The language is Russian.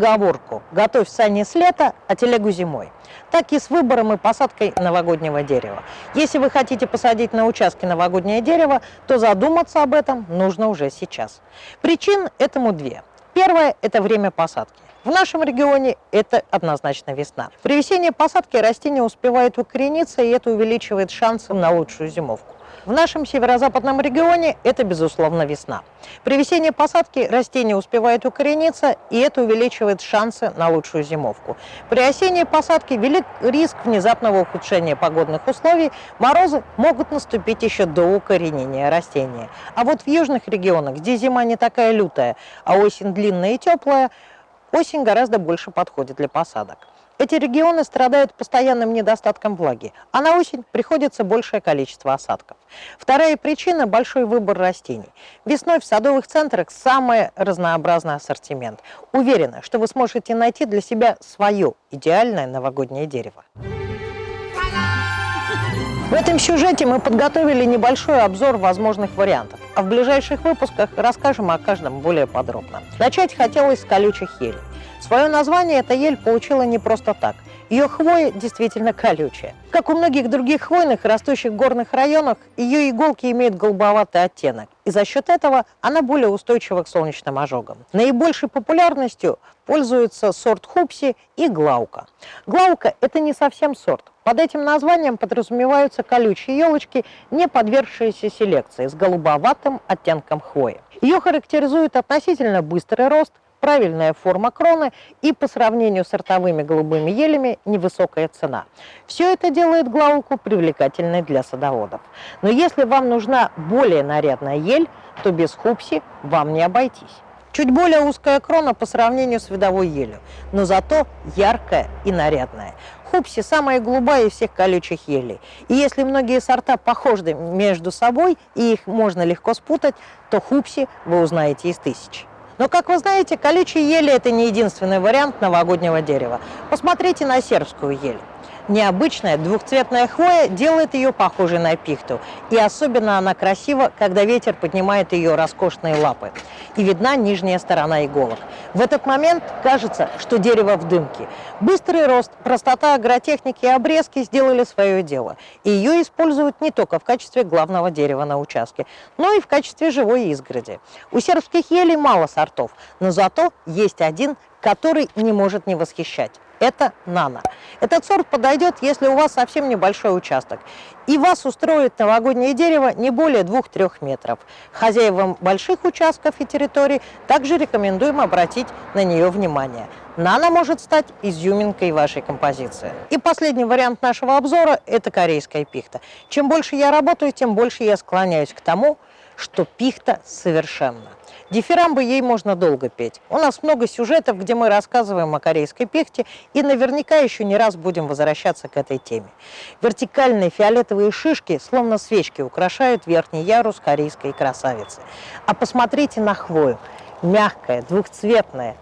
Поговорку «Готовь сани с лета, а телегу зимой». Так и с выбором и посадкой новогоднего дерева. Если вы хотите посадить на участке новогоднее дерево, то задуматься об этом нужно уже сейчас. Причин этому две. Первое – это время посадки. В нашем регионе это однозначно весна. При весенней посадке растение успевает укорениться, и это увеличивает шансы на лучшую зимовку. В нашем северо-западном регионе это, безусловно, весна. При весенней посадке растение успевает укорениться, и это увеличивает шансы на лучшую зимовку. При осенней посадке велик риск внезапного ухудшения погодных условий, морозы могут наступить еще до укоренения растения. А вот в южных регионах, где зима не такая лютая, а осень длинная и теплая, осень гораздо больше подходит для посадок. Эти регионы страдают постоянным недостатком влаги, а на осень приходится большее количество осадков. Вторая причина – большой выбор растений. Весной в садовых центрах самый разнообразный ассортимент. Уверена, что вы сможете найти для себя свое идеальное новогоднее дерево. В этом сюжете мы подготовили небольшой обзор возможных вариантов, а в ближайших выпусках расскажем о каждом более подробно. Начать хотелось с колючих елей. Свое название эта ель получила не просто так. Ее хвоя действительно колючая. Как у многих других хвойных, растущих в горных районах, ее иголки имеют голубоватый оттенок, и за счет этого она более устойчива к солнечным ожогам. Наибольшей популярностью пользуются сорт хупси и глаука. Глаука – это не совсем сорт. Под этим названием подразумеваются колючие елочки, не подвергшиеся селекции, с голубоватым оттенком хвои. Ее характеризует относительно быстрый рост, правильная форма кроны и по сравнению с сортовыми голубыми елями невысокая цена. Все это делает глауку привлекательной для садоводов. Но если вам нужна более нарядная ель, то без хупси вам не обойтись. Чуть более узкая крона по сравнению с видовой елью, но зато яркая и нарядная. Хупси самая голубая из всех колючих елей. И если многие сорта похожи между собой и их можно легко спутать, то хупси вы узнаете из тысяч. Но, как вы знаете, колючие ели – это не единственный вариант новогоднего дерева. Посмотрите на сербскую ель. Необычная двухцветная хвоя делает ее похожей на пихту. И особенно она красива, когда ветер поднимает ее роскошные лапы. И видна нижняя сторона иголок. В этот момент кажется, что дерево в дымке. Быстрый рост, простота агротехники и обрезки сделали свое дело. И ее используют не только в качестве главного дерева на участке, но и в качестве живой изгороди. У сербских елей мало сортов, но зато есть один, который не может не восхищать это нано. Этот сорт подойдет, если у вас совсем небольшой участок. И вас устроит новогоднее дерево не более 2-3 метров. Хозяевам больших участков и территорий также рекомендуем обратить на нее внимание. Нано может стать изюминкой вашей композиции. И последний вариант нашего обзора – это корейская пихта. Чем больше я работаю, тем больше я склоняюсь к тому, что пихта совершенна. Дифирамбы ей можно долго петь. У нас много сюжетов, где мы рассказываем о корейской пихте, и наверняка еще не раз будем возвращаться к этой теме. Вертикальные фиолетовые шишки, словно свечки, украшают верхний ярус корейской красавицы. А посмотрите на хвою. Мягкая, двухцветная,